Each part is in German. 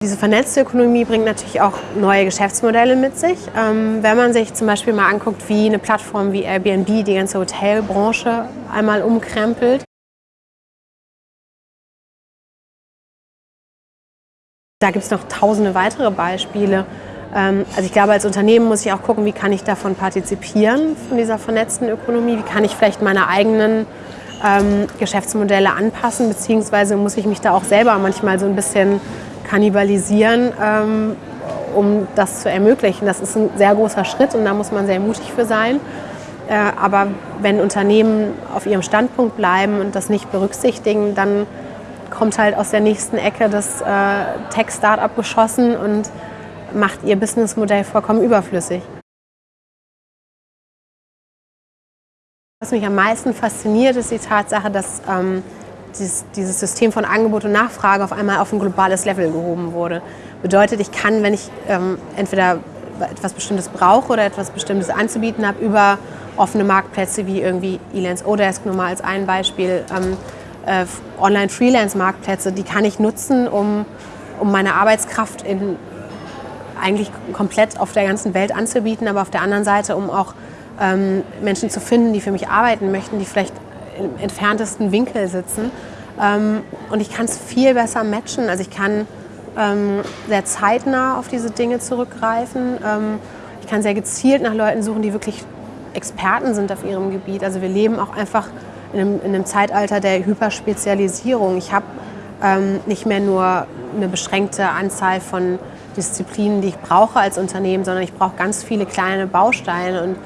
Diese vernetzte Ökonomie bringt natürlich auch neue Geschäftsmodelle mit sich. Ähm, wenn man sich zum Beispiel mal anguckt, wie eine Plattform wie Airbnb die ganze Hotelbranche einmal umkrempelt. Da gibt es noch tausende weitere Beispiele. Ähm, also ich glaube, als Unternehmen muss ich auch gucken, wie kann ich davon partizipieren, von dieser vernetzten Ökonomie, wie kann ich vielleicht meine eigenen ähm, Geschäftsmodelle anpassen, beziehungsweise muss ich mich da auch selber manchmal so ein bisschen kannibalisieren, ähm, um das zu ermöglichen. Das ist ein sehr großer Schritt und da muss man sehr mutig für sein. Äh, aber wenn Unternehmen auf ihrem Standpunkt bleiben und das nicht berücksichtigen, dann kommt halt aus der nächsten Ecke das äh, Tech-Startup geschossen und macht ihr Businessmodell vollkommen überflüssig. Was mich am meisten fasziniert, ist die Tatsache, dass ähm, dieses, dieses, System von Angebot und Nachfrage auf einmal auf ein globales Level gehoben wurde. Bedeutet, ich kann, wenn ich ähm, entweder etwas Bestimmtes brauche oder etwas Bestimmtes anzubieten habe, über offene Marktplätze wie irgendwie Elance Odesk nur mal als ein Beispiel, ähm, äh, Online-Freelance-Marktplätze, die kann ich nutzen, um, um meine Arbeitskraft in, eigentlich komplett auf der ganzen Welt anzubieten, aber auf der anderen Seite, um auch ähm, Menschen zu finden, die für mich arbeiten möchten, die vielleicht im entferntesten Winkel sitzen. Ähm, und ich kann es viel besser matchen. Also ich kann ähm, sehr zeitnah auf diese Dinge zurückgreifen. Ähm, ich kann sehr gezielt nach Leuten suchen, die wirklich Experten sind auf ihrem Gebiet. Also wir leben auch einfach in einem, in einem Zeitalter der Hyperspezialisierung. Ich habe ähm, nicht mehr nur eine beschränkte Anzahl von Disziplinen, die ich brauche als Unternehmen, sondern ich brauche ganz viele kleine Bausteine. Und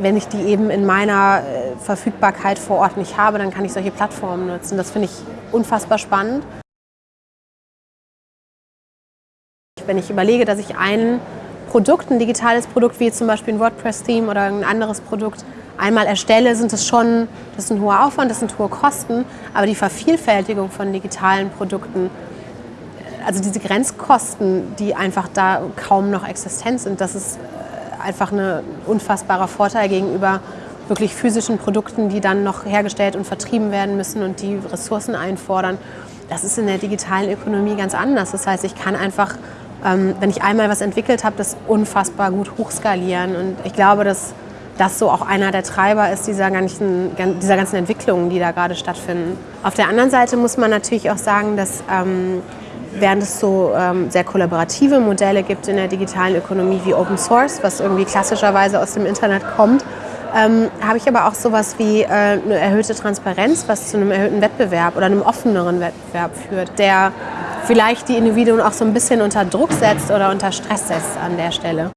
wenn ich die eben in meiner äh, Verfügbarkeit vor Ort nicht habe, dann kann ich solche Plattformen nutzen. Das finde ich unfassbar spannend. Wenn ich überlege, dass ich ein Produkt, ein digitales Produkt wie zum Beispiel ein WordPress-Theme oder ein anderes Produkt einmal erstelle, sind das schon, das ist ein hoher Aufwand, das sind hohe Kosten, aber die Vervielfältigung von digitalen Produkten, also diese Grenzkosten, die einfach da kaum noch existent sind, das ist äh, einfach ein unfassbarer Vorteil gegenüber wirklich physischen Produkten, die dann noch hergestellt und vertrieben werden müssen und die Ressourcen einfordern. Das ist in der digitalen Ökonomie ganz anders. Das heißt, ich kann einfach, ähm, wenn ich einmal was entwickelt habe, das unfassbar gut hochskalieren. Und ich glaube, dass das so auch einer der Treiber ist dieser ganzen, dieser ganzen Entwicklungen, die da gerade stattfinden. Auf der anderen Seite muss man natürlich auch sagen, dass ähm, während es so ähm, sehr kollaborative Modelle gibt in der digitalen Ökonomie wie Open Source, was irgendwie klassischerweise aus dem Internet kommt, ähm, habe ich aber auch sowas wie äh, eine erhöhte Transparenz, was zu einem erhöhten Wettbewerb oder einem offeneren Wettbewerb führt, der vielleicht die Individuen auch so ein bisschen unter Druck setzt oder unter Stress setzt an der Stelle.